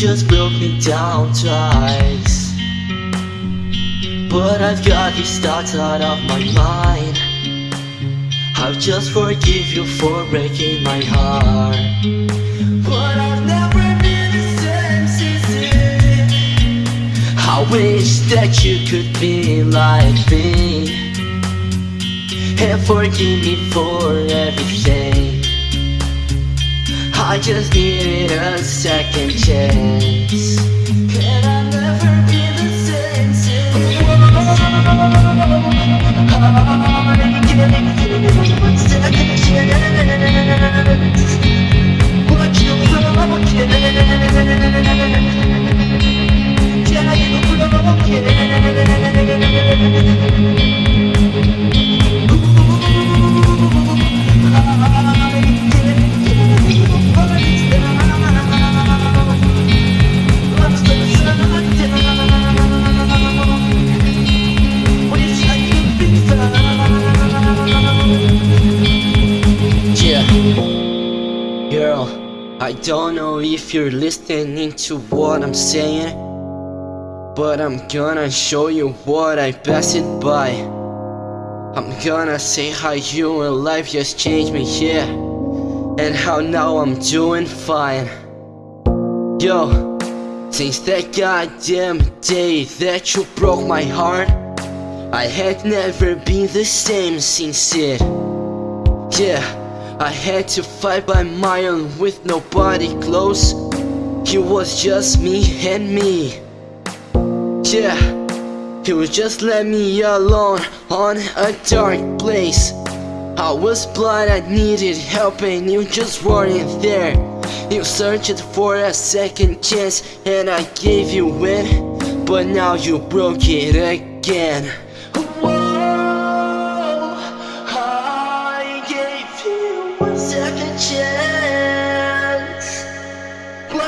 just broke me down twice. But I've got these thoughts out of my mind. I'll just forgive you for breaking my heart. But I've never been the same since then. I wish that you could be like me And forgive me for everything. I just needed a second chance And I've never been the same since? I'm giving you a second chance But you broke it Yeah, you broke it Girl, I don't know if you're listening to what I'm saying But I'm gonna show you what I passed it by. I'm gonna say how you and life just changed me, yeah And how now I'm doing fine. Yo, since that goddamn day that you broke my heart I had never been the same since it. Yeah, I had to fight by my own with nobody close. It was just me and me. Yeah, it was just let me alone on a dark place. I was blind, I needed help and you just weren't there. You searched for a second chance and I gave you in But now you broke it again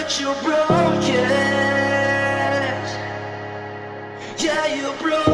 But you broke it Yeah, you broke it